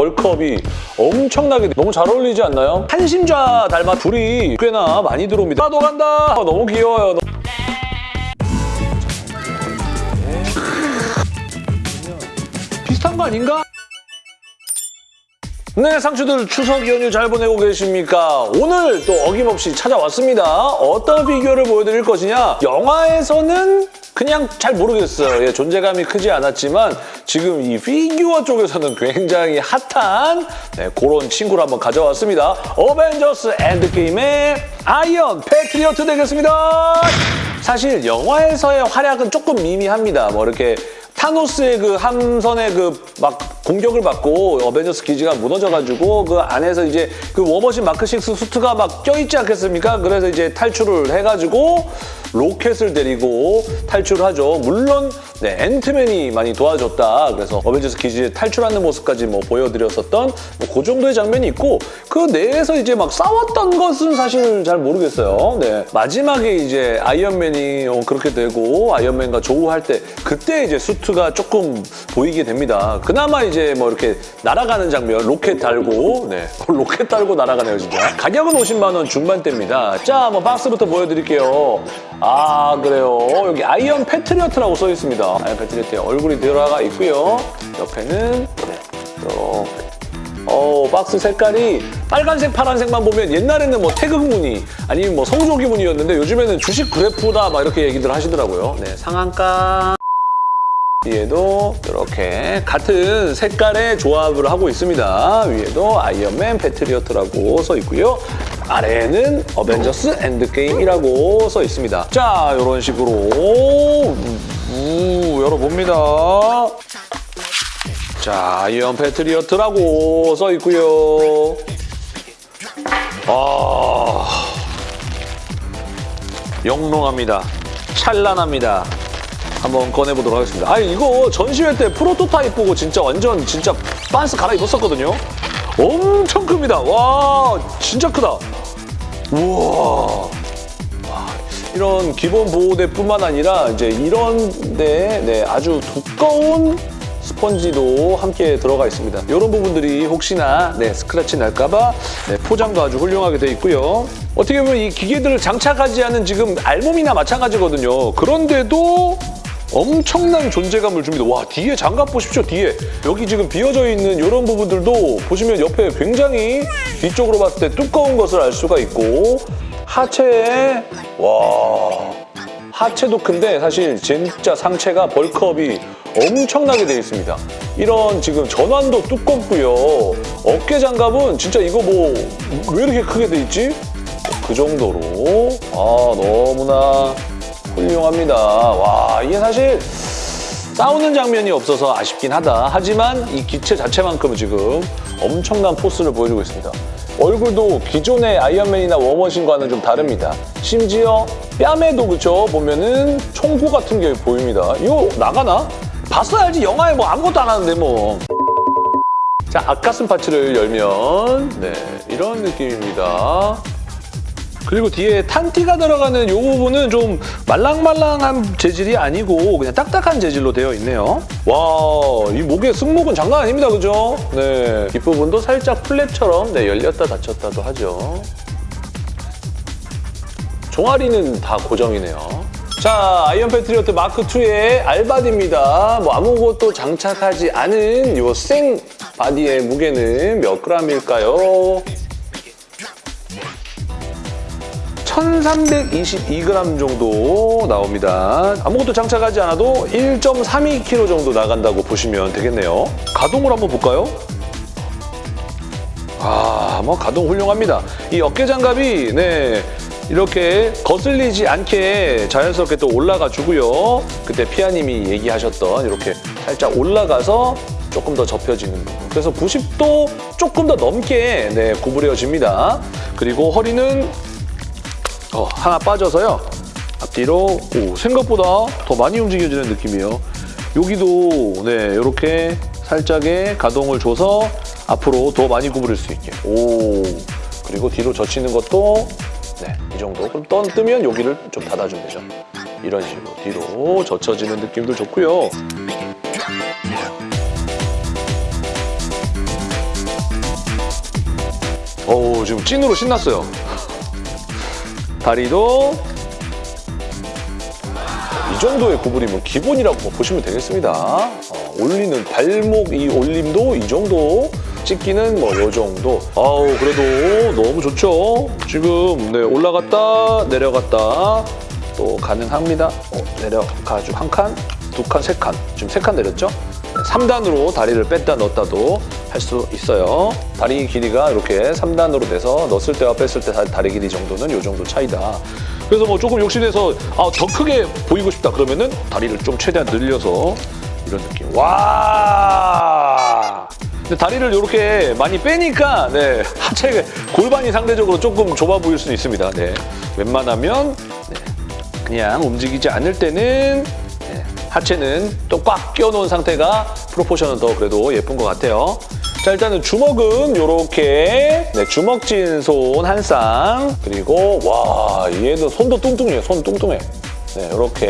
벌크업이 엄청나게 너무 잘 어울리지 않나요? 한심좌 닮아 둘이 꽤나 많이 들어옵니다. 나도 간다! 아, 너무 귀여워요. 비슷한 거 아닌가? 네, 상추들 추석 연휴 잘 보내고 계십니까? 오늘 또 어김없이 찾아왔습니다. 어떤 비교를 보여드릴 것이냐? 영화에서는 그냥 잘 모르겠어요. 예, 존재감이 크지 않았지만 지금 이 피규어 쪽에서는 굉장히 핫한 네, 그런 친구를 한번 가져왔습니다. 어벤져스 엔드게임의 아이언 패트리어트 되겠습니다. 사실 영화에서의 활약은 조금 미미합니다. 뭐 이렇게 타노스의 그 함선의 그 막 공격을 받고 어벤져스 기지가 무너져가지고 그 안에서 이제 그 워머신 마크 6 수트가 막 껴있지 않겠습니까? 그래서 이제 탈출을 해가지고 로켓을 데리고 탈출을 하죠. 물론 네, 앤트맨이 많이 도와줬다. 그래서 어벤져스 기지에 탈출하는 모습까지 뭐 보여드렸었던 뭐 그 정도의 장면이 있고 그 내에서 이제 막 싸웠던 것은 사실 잘 모르겠어요. 네, 마지막에 이제 아이언맨이 어, 그렇게 되고 아이언맨과 조우할 때 그때 이제 수트가 조금 보이게 됩니다. 그나마 이제 뭐 이렇게 날아가는 장면, 로켓 달고 네, 로켓 달고 날아가네요 진짜. 가격은 50만 원 중반대입니다. 자, 한번 박스부터 보여드릴게요. 아 그래요. 여기 아이언 패트리어트라고 써 있습니다. 아이언 패트리어트에 얼굴이 들어가 있고요. 옆에는 네, 이렇게. 어, 박스 색깔이 빨간색, 파란색만 보면 옛날에는 뭐 태극 무늬 아니면 뭐 성조기 무늬였는데 요즘에는 주식 그래프다 막 이렇게 얘기들 하시더라고요. 네, 상한가 위에도 이렇게 같은 색깔의 조합을 하고 있습니다. 위에도 아이언맨 패트리어트라고 써 있고요. 아래에는 어벤져스 엔드게임이라고 써 있습니다. 자, 이런 식으로 우, 열어봅니다. 자, 아이언 패트리어트라고 써 있고요. 아, 영롱합니다. 찬란합니다. 한번 꺼내보도록 하겠습니다. 아니 이거 전시회 때 프로토타입 보고 진짜 완전 진짜 빤스 갈아입었었거든요. 엄청 큽니다. 와 진짜 크다. 우와. 와, 이런 기본 보호대뿐만 아니라 이제 이런 데 네, 아주 두꺼운 스펀지도 함께 들어가 있습니다. 이런 부분들이 혹시나 네, 스크래치 날까봐 네, 포장도 아주 훌륭하게 돼 있고요. 어떻게 보면 이 기계들을 장착하지 않은 지금 알몸이나 마찬가지거든요. 그런데도 엄청난 존재감을 줍니다. 와 뒤에 장갑 보십시오 뒤에 여기 지금 비어져 있는 이런 부분들도 보시면 옆에 굉장히 뒤쪽으로 봤을 때 두꺼운 것을 알 수가 있고 하체에 와 하체도 큰데 사실 진짜 상체가 벌크업이 엄청나게 되어 있습니다. 이런 지금 전완도 두껍고요. 어깨 장갑은 진짜 이거 뭐 왜 이렇게 크게 돼 있지? 그 정도로 아 너무나 훌륭합니다. 와 이게 사실 싸우는 장면이 없어서 아쉽긴 하다. 하지만 이 기체 자체만큼은 지금 엄청난 포스를 보여주고 있습니다. 얼굴도 기존의 아이언맨이나 워머신과는 좀 다릅니다. 심지어 뺨에도 그쵸 보면은 총구 같은 게 보입니다. 이거 나가나? 봤어야 알지 영화에 뭐 아무것도 안 하는데 뭐. 자, 앞가슴 파츠를 열면 네 이런 느낌입니다. 그리고 뒤에 탄띠가 들어가는 이 부분은 좀 말랑말랑한 재질이 아니고 그냥 딱딱한 재질로 되어 있네요. 와, 이 목의 승모근 장난 아닙니다, 그죠? 네, 뒷부분도 살짝 flap처럼 네, 열렸다 닫혔다도 하죠. 종아리는 다 고정이네요. 자, 아이언 패트리어트 마크2의 알바디입니다. 뭐 아무것도 장착하지 않은 이 생 바디의 무게는 몇 g일까요? 1322g 정도 나옵니다. 아무것도 장착하지 않아도 1.32kg 정도 나간다고 보시면 되겠네요. 가동을 한번 볼까요? 아, 뭐 가동 훌륭합니다. 이 어깨 장갑이 네 이렇게 거슬리지 않게 자연스럽게 또 올라가 주고요. 그때 피아님이 얘기하셨던 이렇게 살짝 올라가서 조금 더 접혀지는. 그래서 90도 조금 더 넘게 네, 구부려집니다. 그리고 허리는 어, 하나 빠져서요. 앞뒤로 오, 생각보다 더 많이 움직여지는 느낌이에요. 여기도 네 이렇게 살짝의 가동을 줘서 앞으로 더 많이 구부릴 수 있게. 오 그리고 뒤로 젖히는 것도 네 이 정도. 그럼 떤 뜨면 여기를 좀 닫아주면 되죠. 이런 식으로 뒤로 젖혀지는 느낌도 좋고요. 어우, 지금 찐으로 신났어요. 다리도 이 정도의 구부림은 기본이라고 보시면 되겠습니다. 어, 올리는 발목 이 올림도 이 정도, 찍기는 뭐 요 정도. 아우 그래도 너무 좋죠. 지금 네, 올라갔다 내려갔다 또 가능합니다. 어, 내려가지고 한 칸, 두 칸, 세 칸. 지금 세 칸 내렸죠? 3단으로 다리를 뺐다 넣었다도 할 수 있어요. 다리 길이가 이렇게 3단으로 돼서 넣었을 때와 뺐을 때 다리 길이 정도는 이 정도 차이다. 그래서 뭐 조금 욕심내서 아, 더 크게 보이고 싶다 그러면은 다리를 좀 최대한 늘려서 이런 느낌. 와! 다리를 이렇게 많이 빼니까 네, 하체 골반이 상대적으로 조금 좁아 보일 수는 있습니다. 네. 웬만하면 네, 그냥 움직이지 않을 때는 네, 하체는 또 꽉 끼워놓은 상태가 프로포션은 더 그래도 예쁜 것 같아요. 자 일단은 주먹은 이렇게 네, 주먹진 손 한 쌍 그리고 와 얘도 손도 뚱뚱해요. 손 뚱뚱해. 네 이렇게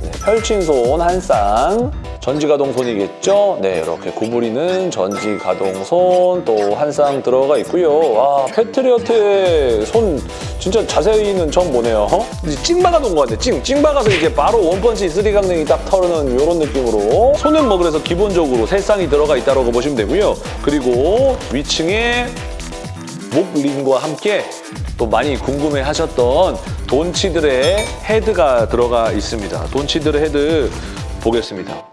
네, 펼친 손 한 쌍 전지가동 손이겠죠? 네 이렇게 구부리는 전지가동 손 또 한 쌍 들어가 있고요. 와 패트리어트의 손 진짜 자세히는 처음 보네요. 어? 이제 찡 박아놓은 것 같네. 찡. 찡 박아서 이제 바로 원펀치 쓰리강냉이 딱 털는 이런 느낌으로 손은 뭐 그래서 기본적으로 세 쌍이 들어가 있다고 보시면 되고요. 그리고 위층에 목링과 함께 또 많이 궁금해하셨던 돈 치들의 헤드가 들어가 있습니다. 돈 치들의 헤드 보겠습니다.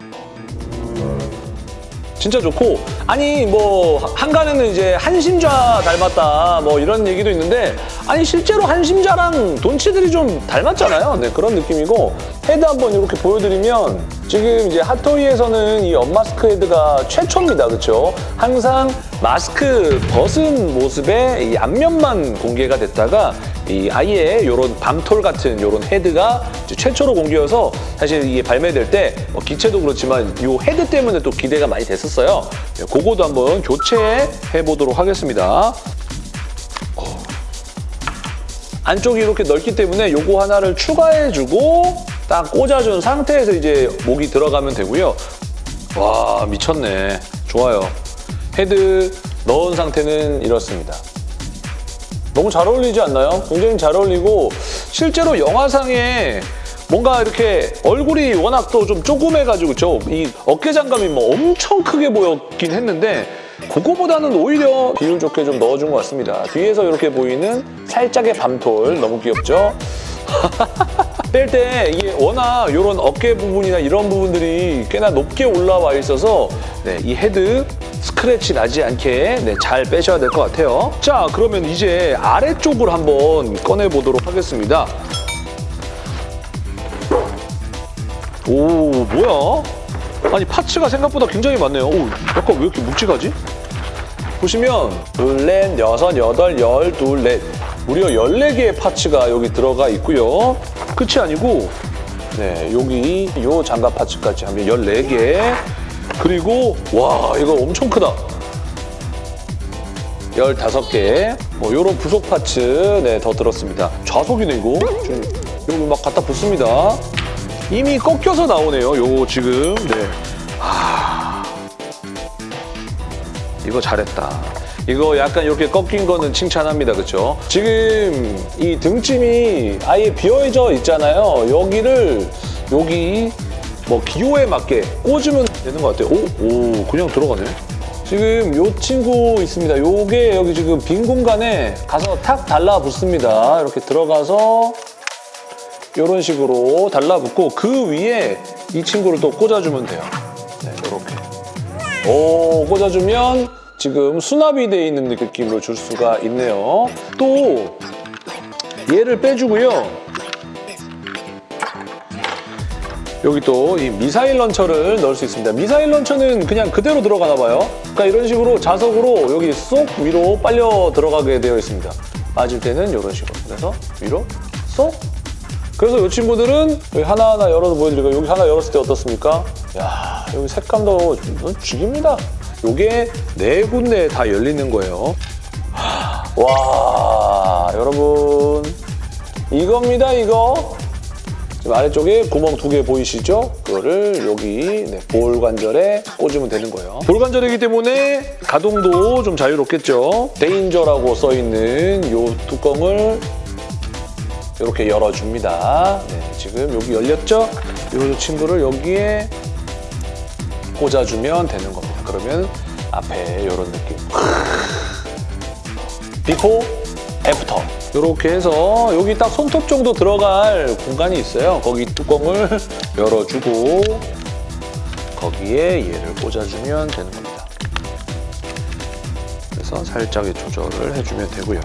진짜 좋고 아니 뭐 항간에는 이제 한심좌 닮았다 뭐 이런 얘기도 있는데 아니 실제로 한심좌랑 돈 치들이 좀 닮았잖아요. 네 그런 느낌이고 헤드 한번 이렇게 보여드리면 지금 이제 핫토이에서는 이 unmask 헤드가 최초입니다. 그렇죠? 항상 마스크 벗은 모습의 이 앞면만 공개가 됐다가 이 아예 이런 밤톨 같은 이런 헤드가 최초로 공개여서 사실 이게 발매될 때 뭐 기체도 그렇지만 이 헤드 때문에 또 기대가 많이 됐었어요. 네, 그거도 한번 교체해 보도록 하겠습니다. 어. 안쪽이 이렇게 넓기 때문에 요거 하나를 추가해주고 딱 꽂아준 상태에서 이제 목이 들어가면 되고요. 와 미쳤네. 좋아요. 헤드 넣은 상태는 이렇습니다. 너무 잘 어울리지 않나요? 굉장히 잘 어울리고 실제로 영화상에 뭔가 이렇게 얼굴이 워낙 또 좀 조그매가지고 저이 어깨 장갑이 뭐 엄청 크게 보였긴 했는데 그거보다는 오히려 비율 좋게 좀 넣어준 것 같습니다. 뒤에서 이렇게 보이는 살짝의 밤톨 너무 귀엽죠? 뺄때 이게 워낙 이런 어깨 부분이나 이런 부분들이 꽤나 높게 올라와 있어서 네, 이 헤드 스크래치 나지 않게 네, 잘 빼셔야 될 것 같아요. 자, 그러면 이제 아래쪽을 한번 꺼내보도록 하겠습니다. 오, 뭐야? 아니, 파츠가 생각보다 굉장히 많네요. 오, 약간 왜 이렇게 묵직하지? 보시면 둘, 넷, 여섯, 여덟, 열, 둘, 넷 무려 14개의 파츠가 여기 들어가 있고요. 끝이 아니고 네, 여기 요 장갑 파츠까지 하면 14개 그리고 와 이거 엄청 크다. 15개 뭐 요런 부속 파츠 네, 더 들었습니다. 좌석이네 이거. 지금 여기 막 갖다 붙습니다. 이미 꺾여서 나오네요. 요 지금 네. 하... 이거 잘했다. 이거 약간 이렇게 꺾인 거는 칭찬합니다. 그렇죠? 지금 이 등짐이 아예 비어져 있잖아요. 여기를 여기 뭐 기호에 맞게 꽂으면 되는 것 같아요. 오, 오 그냥 들어가네. 지금 요 친구 있습니다. 요게 여기 지금 빈 공간에 가서 탁 달라붙습니다. 이렇게 들어가서 이런 식으로 달라붙고 그 위에 이 친구를 또 꽂아주면 돼요. 네, 이렇게. 오, 꽂아주면 지금 수납이 돼 있는 느낌으로 줄 수가 있네요. 또 얘를 빼주고요. 여기 또 이 미사일 런처를 넣을 수 있습니다. 미사일 런처는 그냥 그대로 들어가나 봐요. 그러니까 이런 식으로 자석으로 여기 쏙 위로 빨려 들어가게 되어 있습니다. 맞을 때는 이런 식으로. 그래서 위로 쏙 그래서 이 친구들은 여기 하나하나 열어서 보여드리고 여기 하나 열었을 때 어떻습니까? 야 여기 색감도 죽입니다. 요게 네 군데 다 열리는 거예요. 와 여러분 이겁니다 이거 지금 아래쪽에 구멍 두 개 보이시죠? 그거를 여기 네, 볼 관절에 꽂으면 되는 거예요. 볼 관절이기 때문에 가동도 좀 자유롭겠죠. 데인저라고 써있는 이 뚜껑을 이렇게 열어줍니다. 네, 지금 여기 열렸죠? 이 친구를 여기에 꽂아주면 되는 겁니다. 그러면 앞에 이런 느낌. before, after. 이렇게 해서 여기 딱 손톱 정도 들어갈 공간이 있어요. 거기 뚜껑을 열어주고 거기에 얘를 꽂아주면 되는 겁니다. 그래서 살짝의 조절을 해주면 되고요.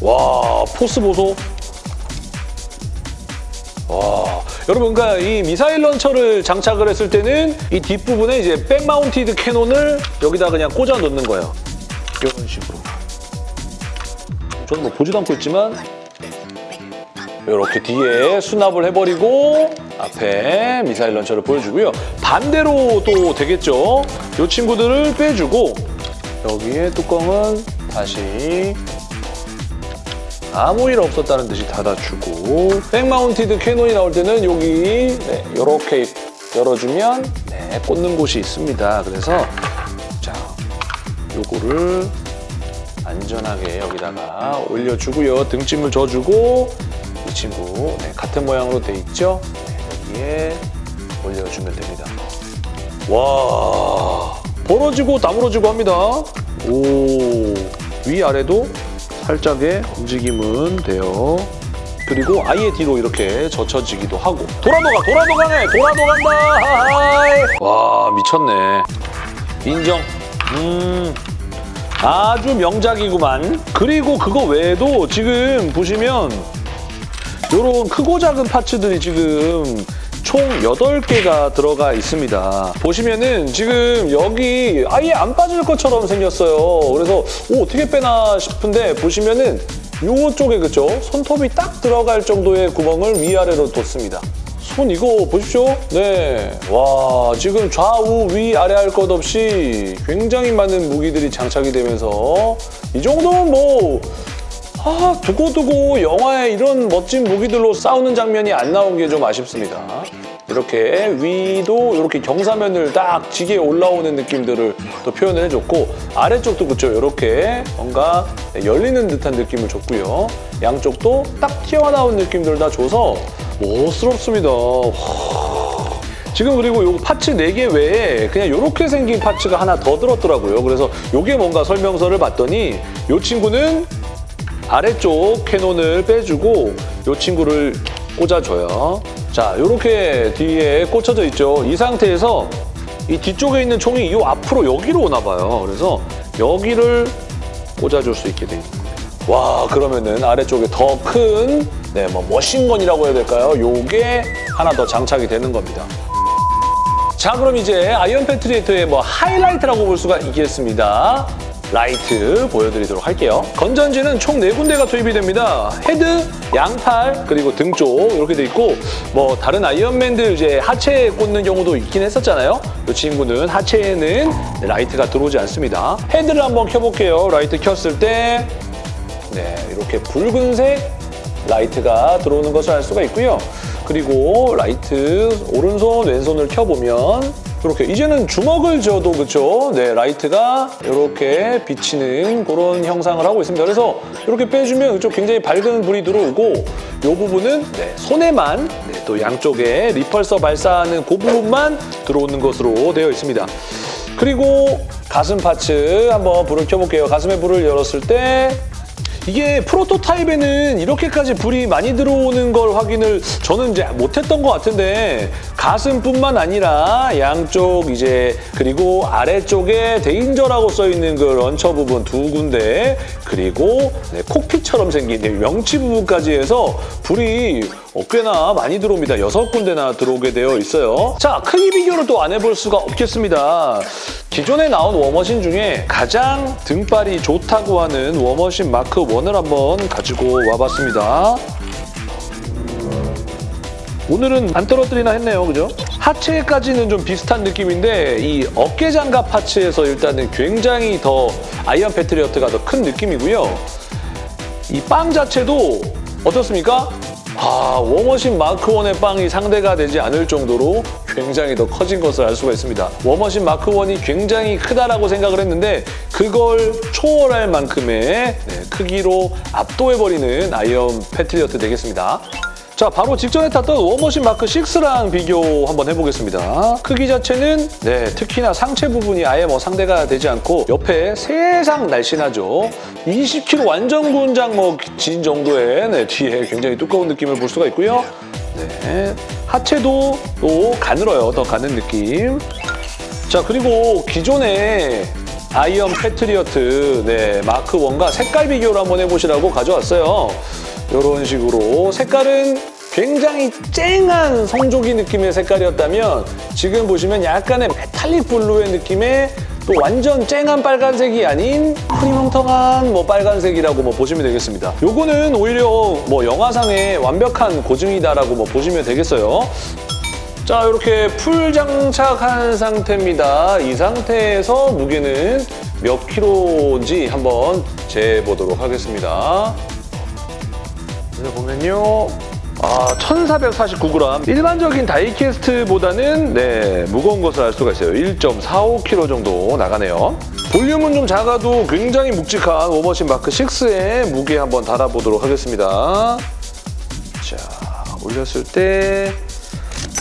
와, 포스 보소. 와, 여러분, 그러니까 이 미사일 launcher를 장착을 했을 때는 이 뒷부분에 이제 back mounted cannon을 여기다 그냥 꽂아 놓는 거예요. 이런 식으로. 저는 뭐 보지도 않고 있지만 이렇게 뒤에 수납을 해버리고 앞에 미사일 launcher를 보여주고요. 반대로 또 되겠죠. 이 친구들을 빼주고 여기에 뚜껑은 다시 아무 일 없었다는 듯이 닫아주고 back mounted cannon이 나올 때는 여기 네, 이렇게 열어주면 네, 꽂는 곳이 있습니다. 그래서 자 요거를 안전하게 여기다가 올려주고요. 등짐을 져주고 이 친구 네, 같은 모양으로 돼 있죠? 네, 여기에 올려주면 됩니다. 와 벌어지고 다물어지고 합니다. 오 위아래도 살짝의 움직임은 돼요. 그리고 아예 뒤로 이렇게 젖혀지기도 하고. 도라도가 도라도가네 도라도 간다! 하하이. 와 미쳤네. 인정. 음. 아주 명작이구만. 그리고 그거 외에도 지금 보시면 요런 크고 작은 파츠들이 지금 총 8개가 들어가 있습니다. 보시면은 지금 여기 아예 안 빠질 것처럼 생겼어요. 그래서 오, 어떻게 빼나 싶은데 보시면은 요쪽에 그죠? 손톱이 딱 들어갈 정도의 구멍을 위아래로 뒀습니다. 손 이거 보십시오. 네. 와, 지금 좌우 위 아래 할 것 없이 굉장히 많은 무기들이 장착이 되면서 이 정도면 뭐 아, 두고두고 영화에 이런 멋진 무기들로 싸우는 장면이 안 나온 게 좀 아쉽습니다. 이렇게 위도 이렇게 경사면을 딱 지게 올라오는 느낌들을 또 표현을 해줬고 아래쪽도 그렇죠. 이렇게 뭔가 열리는 듯한 느낌을 줬고요. 양쪽도 딱 튀어나온 느낌들을 다 줘서 멋스럽습니다. 와. 지금 그리고 요 파츠 4개 외에 그냥 이렇게 생긴 파츠가 하나 더 들었더라고요. 그래서 이게 뭔가 설명서를 봤더니 이 친구는 아래쪽 캐논을 빼주고 이 친구를 꽂아줘요. 자, 이렇게 뒤에 꽂혀져 있죠. 이 상태에서 이 뒤쪽에 있는 총이 이 앞으로 여기로 오나 봐요. 그래서 여기를 꽂아줄 수 있게 돼 있는 거예요. 와, 그러면은 아래쪽에 더 큰, 네, 뭐 machine gun이라고 해야 될까요? 요게 하나 더 장착이 되는 겁니다. 자, 그럼 이제 아이언 패트리어트의 뭐 하이라이트라고 볼 수가 있겠습니다. 라이트 보여드리도록 할게요. 건전지는 총 네군데가 투입이 됩니다. 헤드, 양팔, 그리고 등 쪽 이렇게 돼 있고 뭐 다른 아이언맨들 이제 하체에 꽂는 경우도 있긴 했었잖아요. 이 친구는 하체에는 라이트가 들어오지 않습니다. 헤드를 한번 켜볼게요. 라이트 켰을 때 네, 이렇게 붉은색 라이트가 들어오는 것을 알 수가 있고요. 그리고 라이트 오른손, 왼손을 켜보면 이렇게 이제는 주먹을 쥐어도 그렇죠. 네, 라이트가 이렇게 비치는 그런 형상을 하고 있습니다. 그래서 이렇게 빼주면 이쪽 굉장히 밝은 불이 들어오고 이 부분은 네, 손에만 네, 또 양쪽에 리펄서 발사하는 그 부분만 들어오는 것으로 되어 있습니다. 그리고 가슴 파츠 한번 불을 켜볼게요. 가슴에 불을 열었을 때 이게 프로토타입에는 이렇게까지 불이 많이 들어오는 걸 확인을 저는 이제 못했던 것 같은데 가슴뿐만 아니라 양쪽 이제 그리고 아래쪽에 데인저라고 써 있는 그 런처 부분 두 군데 그리고 네, 콕핏처럼 생긴 네, 명치 부분까지 해서 불이 어, 꽤나 많이 들어옵니다. 여섯 군데나 들어오게 되어 있어요. 자, 크기 비교를 또 안 해볼 수가 없겠습니다. 기존에 나온 워머신 중에 가장 등발이 좋다고 하는 워머신 마크 1을 한번 가지고 와봤습니다. 오늘은 안 떨어뜨리나 했네요, 그죠? 하체까지는 좀 비슷한 느낌인데 이 어깨 장갑 파츠에서 일단은 굉장히 더 아이언 패트리어트가 더 큰 느낌이고요. 이 빵 자체도 어떻습니까? 아, 워머신 마크1의 빵이 상대가 되지 않을 정도로 굉장히 더 커진 것을 알 수가 있습니다. 워머신 마크1이 굉장히 크다라고 생각을 했는데 그걸 초월할 만큼의 네, 크기로 압도해버리는 아이언 패트리어트 되겠습니다. 자, 바로 직전에 탔던 워머신 마크 6랑 비교 한번 해보겠습니다. 크기 자체는 네, 특히나 상체 부분이 아예 뭐 상대가 되지 않고 옆에 세상 날씬하죠. 20kg 완전 군장 뭐 진 정도의 네, 뒤에 굉장히 두꺼운 느낌을 볼 수가 있고요. 네, 하체도 또 가늘어요. 더 가는 느낌. 자, 그리고 기존의 아이언 패트리어트 네, 마크 1과 색깔 비교를 한번 해보시라고 가져왔어요. 이런 식으로 색깔은 굉장히 쨍한 성조기 느낌의 색깔이었다면 지금 보시면 약간의 metallic blue의 느낌의 또 완전 쨍한 빨간색이 아닌 흐리멍텅한 뭐 빨간색이라고 뭐 보시면 되겠습니다. 요거는 오히려 뭐 영화상의 완벽한 고증이다라고 뭐 보시면 되겠어요. 자, 이렇게 풀 장착한 상태입니다. 이 상태에서 무게는 몇 킬로인지 한번 재보도록 하겠습니다. 여기 보면요. 아, 1449g. 일반적인 다이캐스트보다는 네, 무거운 것을 알 수가 있어요. 1.45kg 정도 나가네요. 볼륨은 좀 작아도 굉장히 묵직한 워머신 마크 6의 무게 한번 달아보도록 하겠습니다. 자, 올렸을 때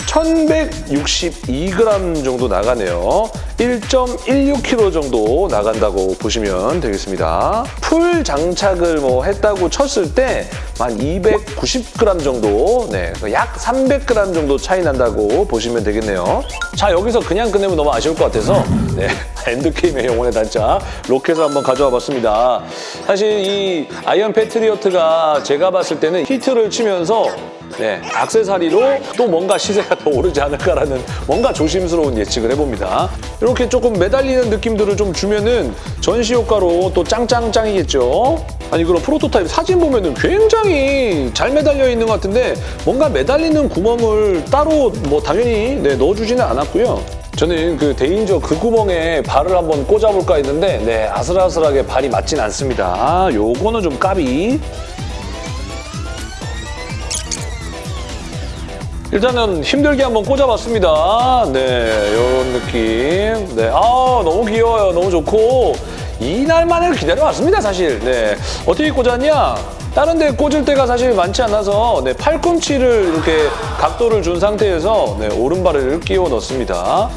1162g 정도 나가네요. 1.16kg 정도 나간다고 보시면 되겠습니다. 풀 장착을 뭐 했다고 쳤을 때한 290g 정도, 네, 약 300g 정도 차이 난다고 보시면 되겠네요. 자, 여기서 그냥 끝내면 너무 아쉬울 것 같아서 네, 엔드게임의 영혼의 단짝 로켓을 한번 가져와 봤습니다. 사실 이 아이언 패트리어트가 제가 봤을 때는 히트를 치면서 네, 악세사리로 또 뭔가 시세가 더 오르지 않을까라는 뭔가 조심스러운 예측을 해봅니다. 이렇게 조금 매달리는 느낌들을 좀 주면은 전시 효과로 또 짱짱짱이겠죠? 아니 그럼 프로토타입 사진 보면은 굉장히 잘 매달려 있는 것 같은데 뭔가 매달리는 구멍을 따로 뭐 당연히 네, 넣어주지는 않았고요. 저는 그 대인저 그 구멍에 발을 한번 꽂아볼까 했는데 네 아슬아슬하게 발이 맞진 않습니다. 아, 요거는 좀 까비. 일단은 힘들게 한번 꽂아봤습니다. 네, 이런 느낌. 네, 아 너무 귀여워요. 너무 좋고 이날만을 기다려왔습니다, 사실. 네, 어떻게 꽂았냐? 다른 데 꽂을 때가 사실 많지 않아서 네, 팔꿈치를 이렇게 각도를 준 상태에서 네, 오른발을 끼워 넣습니다.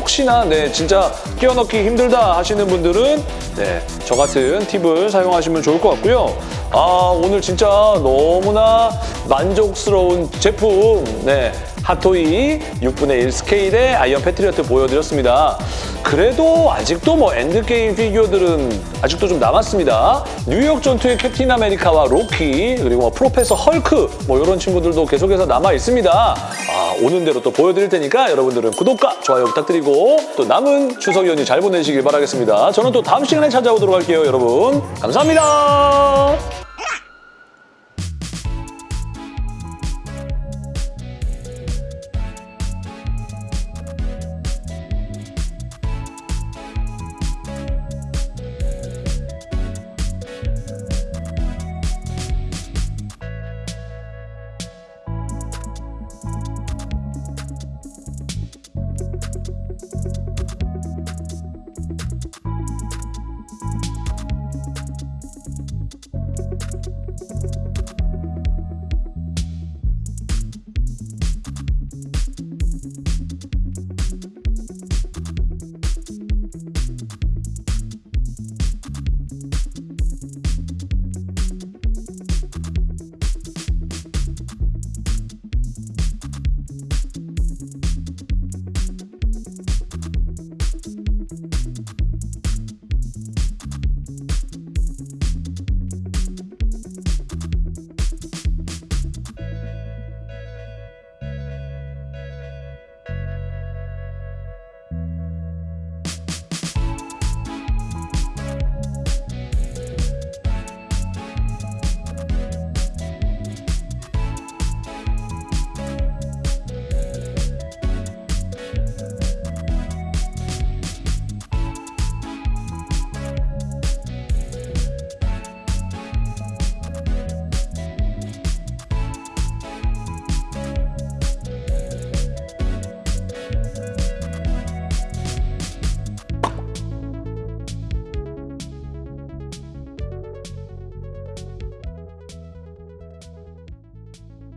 혹시나 네, 진짜 끼워 넣기 힘들다 하시는 분들은 네, 저 같은 팁을 사용하시면 좋을 것 같고요. 아, 오늘 진짜 너무나 만족스러운 제품, 네, 핫토이 6분의 1 스케일의 아이언 패트리어트 보여드렸습니다. 그래도 아직도 뭐 엔드게임 피규어들은 아직도 좀 남았습니다. 뉴욕 전투의 캡틴 아메리카와 로키, 그리고 뭐 프로페서 헐크, 뭐 이런 친구들도 계속해서 남아 있습니다. 아, 오는 대로 또 보여드릴 테니까 여러분들은 구독과 좋아요 부탁드리고 또 남은 추석 연휴 잘 보내시길 바라겠습니다. 저는 또 다음 시간에 찾아오도록 할게요, 여러분. 감사합니다.